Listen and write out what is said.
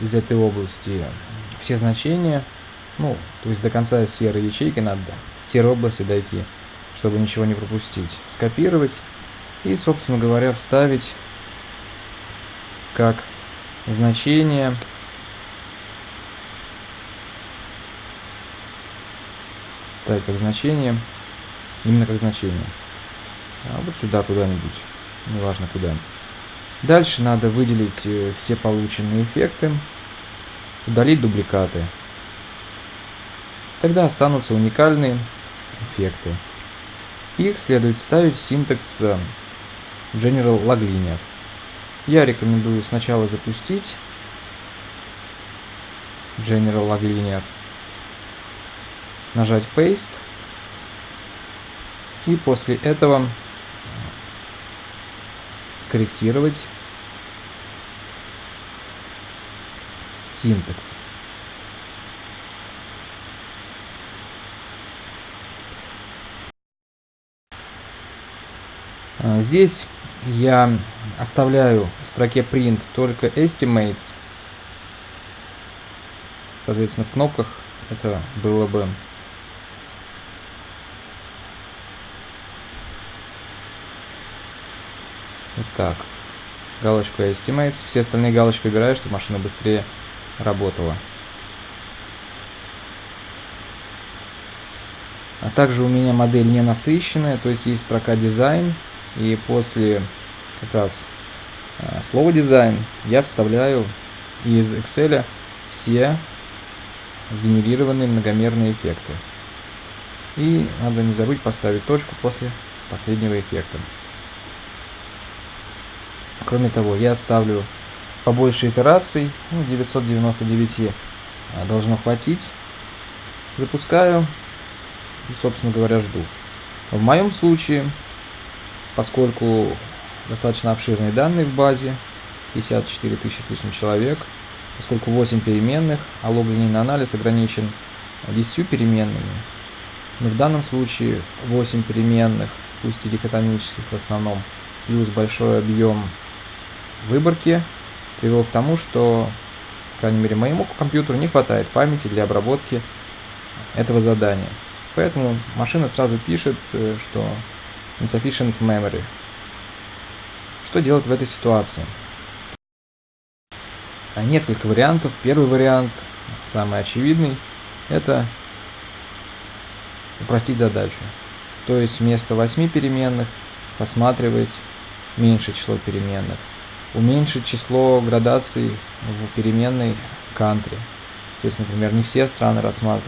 из этой области все значения, ну, то есть до конца серой ячейки надо, серой области дойти, чтобы ничего не пропустить. Скопировать и, собственно говоря, вставить как значение ставить как значение, именно как значение. А вот сюда куда-нибудь, неважно куда. Дальше надо выделить э, все полученные эффекты, удалить дубликаты. Тогда останутся уникальные эффекты. Их следует ставить в синтекс э, General Lag Linear. Я рекомендую сначала запустить General Lag Linear, нажать Paste, и после этого скорректировать синтекс. А, здесь я оставляю в строке print только estimates. Соответственно, в кнопках это было бы Так, галочку Estimates. Все остальные галочки убираю, чтобы машина быстрее работала. А также у меня модель не насыщенная, то есть есть строка дизайн, и после как раз э, слова дизайн я вставляю из Excel все сгенерированные многомерные эффекты. И надо не забыть поставить точку после последнего эффекта. Кроме того, я ставлю побольше итераций, ну, 999 а, должно хватить. Запускаю и, собственно говоря, жду. В моем случае, поскольку достаточно обширные данные в базе, 54 тысячи с лишним человек, поскольку 8 переменных, а лог-линейный анализ ограничен 10 переменными, но в данном случае 8 переменных, пусть и дикотомических в основном, плюс большой объем выборки привел к тому, что, по крайней мере, моему компьютеру не хватает памяти для обработки этого задания. Поэтому машина сразу пишет, э, что insufficient memory. Что делать в этой ситуации? А, несколько вариантов. Первый вариант, самый очевидный, это упростить задачу. То есть вместо 8 переменных рассматривать меньшее число переменных уменьшить число градаций в переменной country. То есть, например, не все страны рассматривают